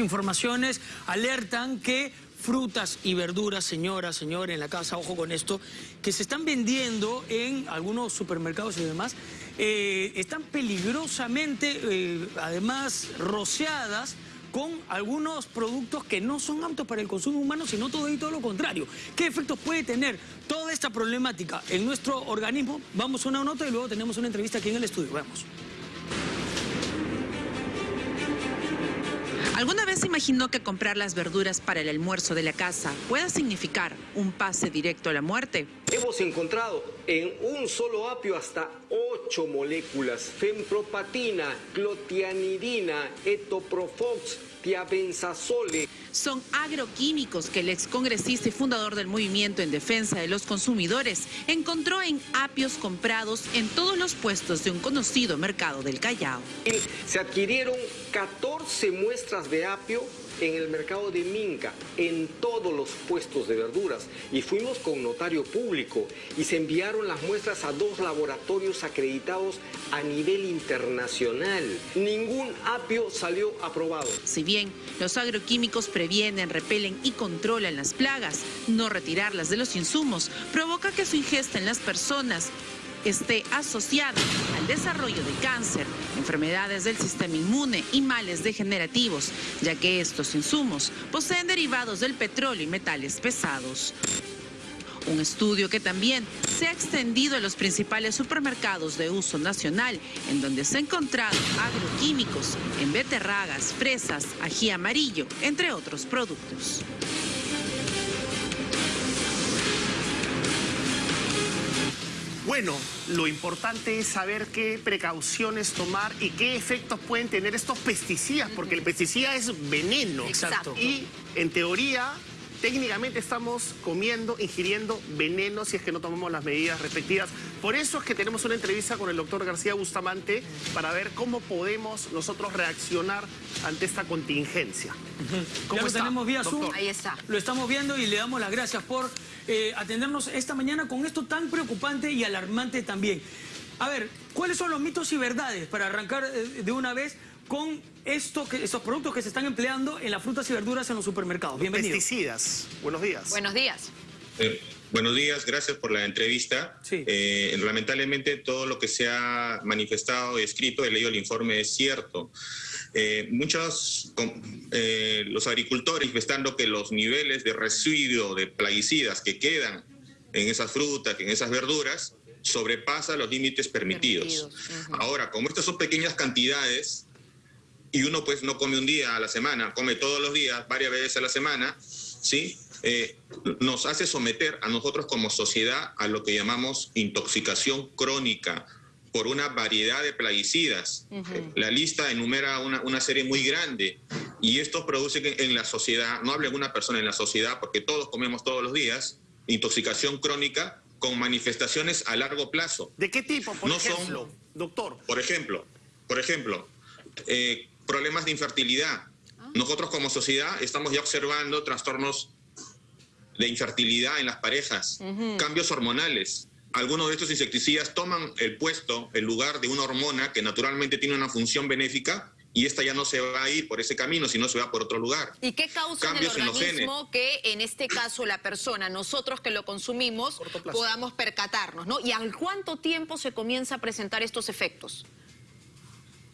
Informaciones alertan que frutas y verduras, señora, señor, en la casa, ojo con esto, que se están vendiendo en algunos supermercados y demás, eh, están peligrosamente, eh, además, rociadas con algunos productos que no son aptos para el consumo humano, sino todo y todo lo contrario. ¿Qué efectos puede tener toda esta problemática en nuestro organismo? Vamos a una nota y luego tenemos una entrevista aquí en el estudio. Vamos. ¿Alguna vez imaginó que comprar las verduras para el almuerzo de la casa pueda significar un pase directo a la muerte? Hemos encontrado en un solo apio hasta ocho moléculas, fempropatina, clotianidina, etoprofox, Son agroquímicos que el excongresista y fundador del movimiento en defensa de los consumidores encontró en apios comprados en todos los puestos de un conocido mercado del Callao. Se adquirieron 14 muestras de apio en el mercado de Minca, en todos los puestos de verduras. Y fuimos con notario público y se enviaron las muestras a dos laboratorios acreditados a nivel internacional. Ningún apio salió aprobado. Si bien los agroquímicos previenen, repelen y controlan las plagas, no retirarlas de los insumos provoca que su ingesta en las personas esté asociada al desarrollo de cáncer, enfermedades del sistema inmune y males degenerativos, ya que estos insumos poseen derivados del petróleo y metales pesados. Un estudio que también se ha extendido a los principales supermercados de uso nacional, en donde se han encontrado agroquímicos en beterragas, fresas, ají amarillo, entre otros productos. Bueno, lo importante es saber qué precauciones tomar y qué efectos pueden tener estos pesticidas, porque el pesticida es veneno. Exacto. Y en teoría técnicamente estamos comiendo, ingiriendo veneno si es que no tomamos las medidas respectivas. Por eso es que tenemos una entrevista con el doctor García Bustamante para ver cómo podemos nosotros reaccionar ante esta contingencia. ¿Cómo lo tenemos vía Zoom. Ahí está. Lo estamos viendo y le damos las gracias por eh, atendernos esta mañana con esto tan preocupante y alarmante también. A ver, ¿cuáles son los mitos y verdades para arrancar eh, de una vez con esto que, estos productos que se están empleando en las frutas y verduras en los supermercados. Bienvenido. Pesticidas. Buenos días. Buenos días. Eh, buenos días, gracias por la entrevista. Eh, lamentablemente todo lo que se ha manifestado y escrito, he leído el informe, es cierto. Eh, muchos, los agricultores manifestando que los niveles de residuo de plaguicidas que quedan en esas frutas, en esas verduras, sobrepasa los límites permitidos. Ahora, como estas son pequeñas cantidades, y uno pues no come un día a la semana, come todos los días, varias veces a la semana, ¿sí? Eh, nos hace someter a nosotros como sociedad a lo que llamamos intoxicación crónica por una variedad de plaguicidas. La lista enumera una, una, serie muy grande y esto produce que en la sociedad, no hable una persona en la sociedad, porque todos comemos todos los días, intoxicación crónica con manifestaciones a largo plazo. ¿De qué tipo, por ejemplo, doctor? Por ejemplo, por ejemplo, eh, problemas de infertilidad. Ah. Nosotros como sociedad estamos ya observando trastornos de infertilidad en las parejas, cambios hormonales. Algunos de estos insecticidas toman el puesto, el lugar de una hormona que naturalmente tiene una función benéfica y esta ya no se va a ir por ese camino, sino se va por otro lugar. ¿Y qué causa en el organismo que en este caso la persona, nosotros que lo consumimos, podamos percatarnos? ¿no? ¿Y al cuánto tiempo se comienza a presentar estos efectos?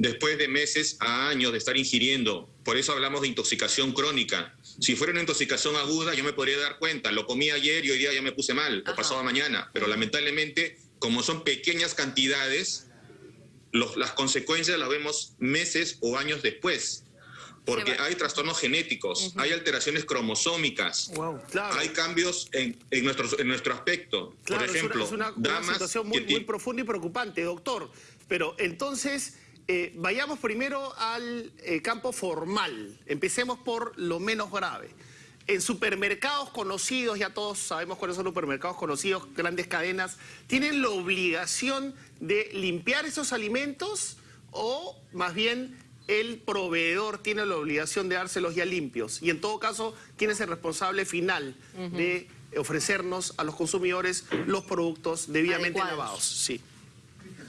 Después de meses a años de estar ingiriendo. Por eso hablamos de intoxicación crónica. Si fuera una intoxicación aguda, yo me podría dar cuenta. Lo comí ayer y hoy día ya me puse mal, o pasado mañana. Pero lamentablemente, como son pequeñas cantidades, las consecuencias las vemos meses o años después. Porque hay trastornos genéticos, hay alteraciones cromosómicas, hay cambios en, nuestro, en nuestro aspecto. Por ejemplo, es una, situación muy, muy profunda y preocupante, doctor. Pero entonces eh, vayamos primero al eh, campo formal. Empecemos por lo menos grave. En supermercados conocidos, ya todos sabemos cuáles son los supermercados conocidos, grandes cadenas, ¿tienen la obligación de limpiar esos alimentos o más bien el proveedor tiene la obligación de dárselos ya limpios? Y en todo caso, ¿quién es el responsable final de ofrecernos a los consumidores los productos debidamente lavados? Sí.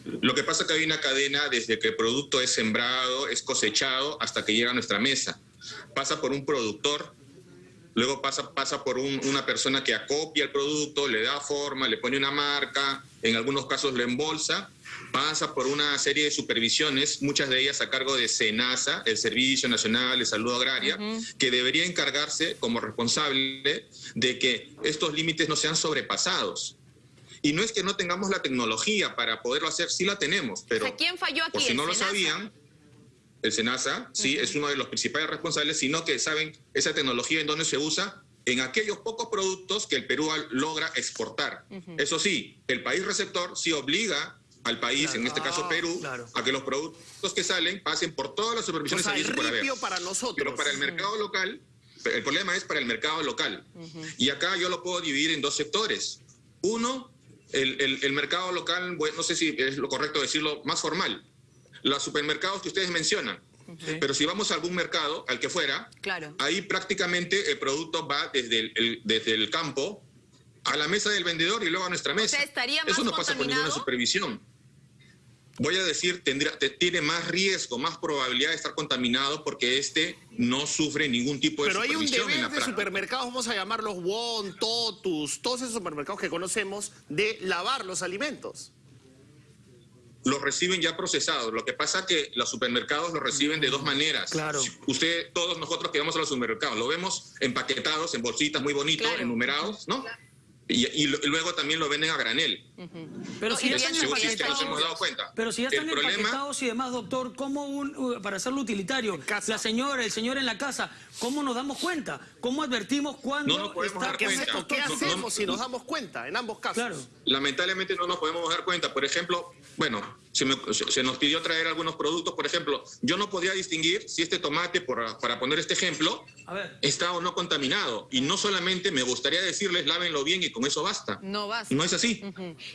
Lo que pasa es que hay una cadena desde que el producto es sembrado, es cosechado, hasta que llega a nuestra mesa. pasa por un productor, luego pasa, pasa por una persona que acopia el producto, le da forma, le pone una marca, en algunos casos lo embolsa, pasa por una serie de supervisiones, muchas de ellas a cargo de SENASA, el Servicio Nacional de Salud Agraria, que debería encargarse como responsable de que estos límites no sean sobrepasados. Y no es que no tengamos la tecnología para poderlo hacer, sí la tenemos, pero ¿quién falló aquí? por si no lo sabían, el SENASA, sí, es uno de los principales responsables, sino que saben esa tecnología en dónde se usa en aquellos pocos productos que el Perú logra exportar. Eso sí, el país receptor sí obliga al país, en este caso Perú, a que los productos que salen pasen por todas las supervisiones o para nosotros. Pero para el mercado local, el problema es para el mercado local. Y acá yo lo puedo dividir en dos sectores. Uno, el, mercado local, no sé si es lo correcto decirlo, más formal. Los supermercados que ustedes mencionan. Pero si vamos a algún mercado, al que fuera, ahí prácticamente el producto va desde el, desde el campo a la mesa del vendedor y luego a nuestra mesa. Eso no pasa por ninguna supervisión voy a decir, tendría, tiene más riesgo, más probabilidad de estar contaminado porque este no sufre ningún tipo de Pero hay un deber de supermercados, vamos a llamarlos Won, Totus, todos esos supermercados que conocemos, de lavar los alimentos. Los reciben ya procesados. Lo que pasa es que los supermercados los reciben de dos maneras. Claro. Usted, todos nosotros que vamos a los supermercados, lo vemos empaquetados en bolsitas muy bonitos, enumerados, ¿no? Y, luego también lo venden a granel. Pero si ya están empaquetados, hemos dado cuenta. Pero si ya están empaquetados y demás, doctor, ¿cómo un, para hacerlo utilitario? La señora, el señor en la casa, ¿cómo nos damos cuenta? ¿Cómo advertimos cuando no está... ¿Qué, ¿Qué hacemos si nos damos cuenta en ambos casos? Claro. Lamentablemente no nos podemos dar cuenta. Por ejemplo, bueno, se, nos pidió traer algunos productos. Por ejemplo, yo no podía distinguir si este tomate, para poner este ejemplo, está o no contaminado. Y no solamente me gustaría decirles, lávenlo bien y con eso basta. No basta. No es así.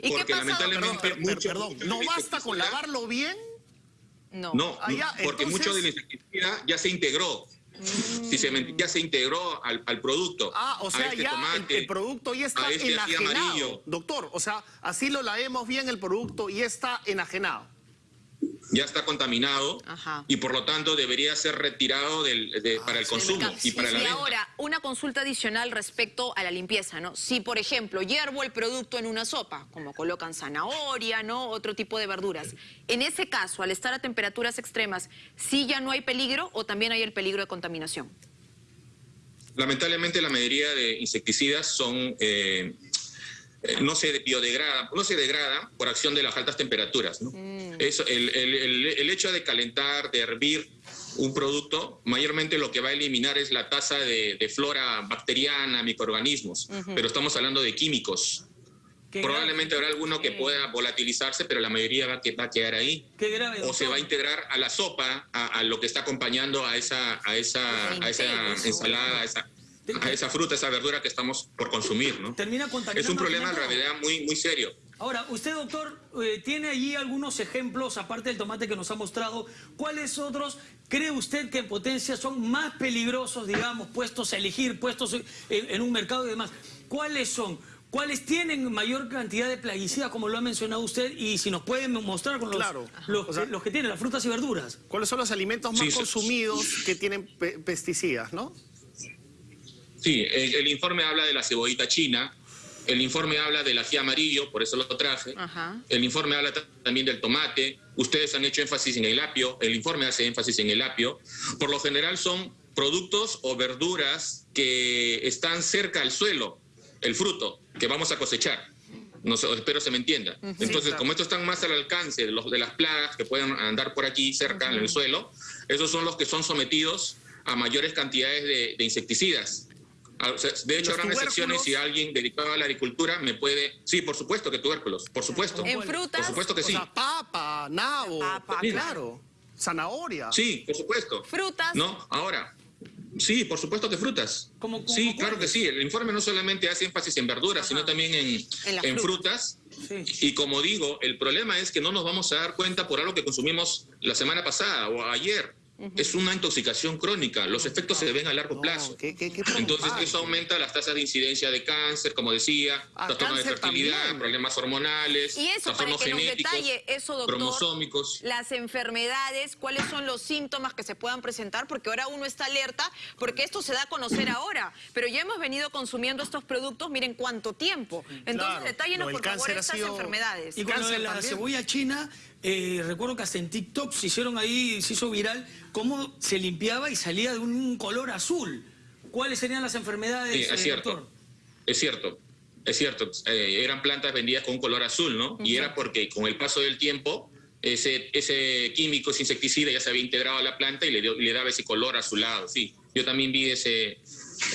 Porque lamentablemente... Perdón, ¿no basta con lavarlo bien? No. No, ah, porque mucho de la insecticida ya se integró. Si se, ya se integró al, producto. Ah, o sea, este ya el, producto ya está este enajenado. Doctor, o sea, así lo laemos bien el producto y está enajenado ya está contaminado y por lo tanto debería ser retirado del, ah, para el consumo y para la Y ahora, una consulta adicional respecto a la limpieza, ¿no? Si, por ejemplo, hiervo el producto en una sopa, como colocan zanahoria, ¿no? Otro tipo de verduras. En ese caso, al estar a temperaturas extremas, ¿sí ya no hay peligro o también hay el peligro de contaminación? Lamentablemente la mayoría de insecticidas son eh, no se biodegrada, no se degrada por acción de las altas temperaturas. Mm. el, hecho de calentar, de hervir un producto, mayormente lo que va a eliminar es la tasa de, flora bacteriana, microorganismos, pero estamos hablando de químicos. Probablemente habrá alguno que pueda volatilizarse, pero la mayoría va, a quedar ahí. o se va a integrar a la sopa, a, lo que está acompañando a esa, a esa, a esa ensalada, a esa, a esa fruta, esa verdura que estamos por consumir, ¿no? Termina Es un problema en realidad muy, muy serio. Ahora, usted, doctor, eh, tiene allí algunos ejemplos, aparte del tomate que nos ha mostrado. ¿Cuáles otros cree usted que en potencia son más peligrosos, digamos, puestos a elegir, puestos en, un mercado y demás? ¿Cuáles son? ¿Cuáles tienen mayor cantidad de plaguicidas, como lo ha mencionado usted? Y si nos pueden mostrar con los, los, que tienen, las frutas y verduras. ¿Cuáles son los alimentos más consumidos que tienen pesticidas, no? Sí, el, informe habla de la cebollita china, el informe habla del ají amarillo, por eso lo traje. El informe habla también del tomate. Ustedes han hecho énfasis en el apio. El informe hace énfasis en el apio. Por lo general son productos o verduras que están cerca al suelo, el fruto que vamos a cosechar. No espero se me entienda. Entonces, como estos están más al alcance de, los, de las plagas que pueden andar por aquí cerca en el suelo, esos son los que son sometidos a mayores cantidades de insecticidas. Ah, de hecho, habrán excepciones si alguien dedicado a la agricultura me puede... Sí, por supuesto que tubérculos, por supuesto. ¿En frutas? Por supuesto que sí. O sea, papa, nabo, papa, claro. Zanahoria. Sí, por supuesto. ¿Frutas? No, ahora... Sí, por supuesto que frutas. sí, claro que sí. El informe no solamente hace énfasis en verduras, sino también en, en, frutas. Y como digo, el problema es que no nos vamos a dar cuenta por algo que consumimos la semana pasada o ayer es una intoxicación crónica. Los efectos se ven a largo plazo. Entonces eso aumenta las tasas de incidencia de cáncer, como decía, ah, trastornos de fertilidad, problemas hormonales, y eso, para que genéticos, detalle eso, doctor, cromosómicos. Las enfermedades, cuáles son los síntomas que se puedan presentar, porque ahora uno está alerta, porque esto se da a conocer ahora, pero ya hemos venido consumiendo estos productos, miren cuánto tiempo. Entonces, detállenos por favor estas enfermedades. Y cuando la cebolla china eh, recuerdo que hasta en TikTok se hicieron ahí, se hizo viral, cómo se limpiaba y salía de un color azul. ¿Cuáles serían las enfermedades, sí, es eh, cierto. Es cierto, es cierto. Eh, eran plantas vendidas con un color azul, ¿no? Y era porque con el paso del tiempo ese, ese químico, ese insecticida ya se había integrado a la planta y le, le daba ese color azulado, sí. Yo también vi ese,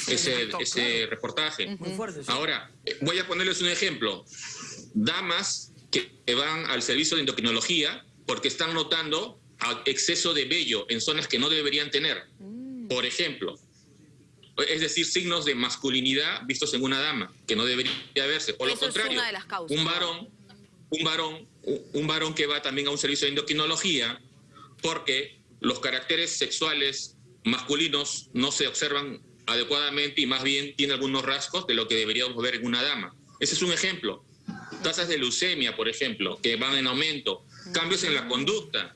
ese, ese reportaje. Muy fuerte, Ahora, voy a ponerles un ejemplo. Damas que van al servicio de endocrinología porque están notando exceso de vello en zonas que no deberían tener. Mm. Por ejemplo, es decir, signos de masculinidad vistos en una dama, que no debería verse. Por lo contrario, un varón, un varón, un varón que va también a un servicio de endocrinología porque los caracteres sexuales masculinos no se observan adecuadamente y más bien tiene algunos rasgos de lo que deberíamos ver en una dama. Ese es un ejemplo tasas de leucemia, por ejemplo, que van en aumento, cambios en la conducta,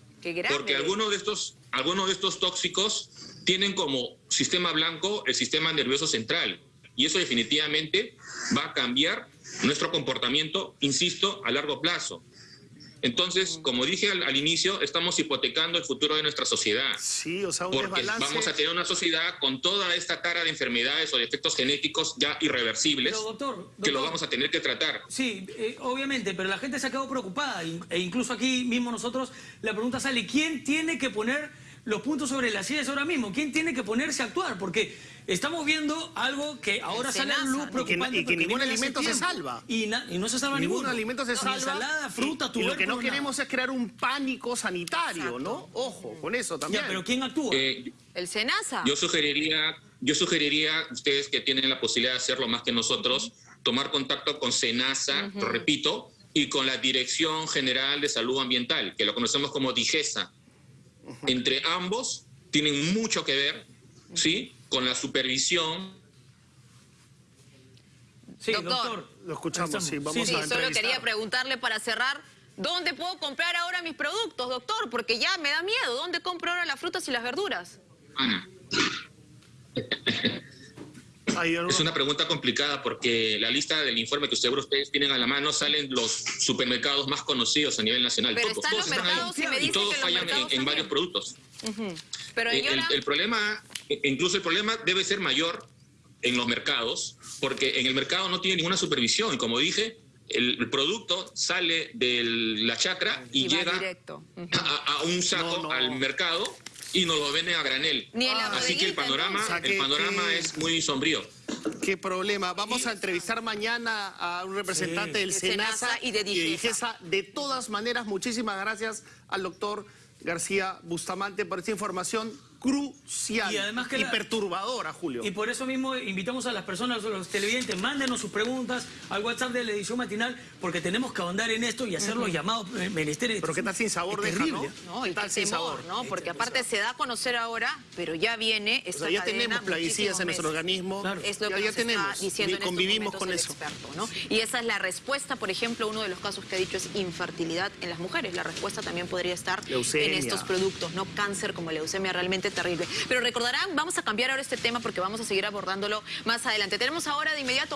porque algunos de estos, algunos de estos tóxicos tienen como sistema blanco el sistema nervioso central y eso definitivamente va a cambiar nuestro comportamiento, insisto, a largo plazo. Entonces, como dije al, inicio, estamos hipotecando el futuro de nuestra sociedad. Sí, o sea, un porque vamos a tener una sociedad con toda esta cara de enfermedades o de efectos genéticos ya irreversibles que lo vamos a tener que tratar. Sí, eh, obviamente, pero la gente se ha quedado preocupada e incluso aquí mismo nosotros la pregunta sale, ¿quién tiene que poner los puntos sobre las sillas ahora mismo? ¿Quién tiene que ponerse a actuar? Porque Estamos viendo algo que ahora sale a luz preocupante. Y que, ningún alimento se salva. Y, no se salva ningún alimento se salva. Ensalada, fruta, y, y lo que no queremos es crear un pánico sanitario, ¿no? Ojo, con eso también. pero ¿quién actúa? Eh, el SENASA. Yo sugeriría, yo sugeriría, ustedes que tienen la posibilidad de hacerlo más que nosotros, tomar contacto con SENASA, lo repito, y con la Dirección General de Salud Ambiental, que lo conocemos como DIGESA. Entre ambos tienen mucho que ver, ¿sí? con la supervisión. Sí, doctor, lo escuchamos, sí, vamos sí, solo quería preguntarle para cerrar, ¿dónde puedo comprar ahora mis productos, doctor? Porque ya me da miedo, ¿dónde compro ahora las frutas y las verduras? Ana. Es una pregunta complicada porque la lista del informe que ustedes tienen a la mano salen los supermercados más conocidos a nivel nacional. Pero están los mercados y, me y todos fallan en, varios productos. Pero eh, el, problema, e, incluso el problema debe ser mayor en los mercados, porque en el mercado no tiene ninguna supervisión. Y como dije, el, producto sale de la chacra y, llega a, un saco al mercado y nos lo venden a granel. Así que el panorama, el panorama es muy sombrío. Qué problema. Vamos a entrevistar mañana a un representante del SENASA, y de DIGESA. De todas maneras, muchísimas gracias al doctor García Bustamante por esta información crucial y, además que perturbadora, Julio. Y por eso mismo invitamos a las personas, a los televidentes, mándenos sus preguntas al WhatsApp de la edición matinal, porque tenemos que ahondar en esto y hacer los llamados menesteres. Pero qué tal sin sabor de ¿no? No, y tal sin sabor, ¿no? Porque aparte se da a conocer ahora, pero ya viene esta o sea, ya tenemos plaguicidas en nuestro organismo. Es lo que ya, tenemos, diciendo y convivimos con eso. Experto, ¿no? Y esa es la respuesta, por ejemplo, uno de los casos que ha dicho es infertilidad en las mujeres. La respuesta también podría estar en estos productos, no cáncer como leucemia realmente terrible. Pero recordarán, vamos a cambiar ahora este tema porque vamos a seguir abordándolo más adelante. Tenemos ahora de inmediato...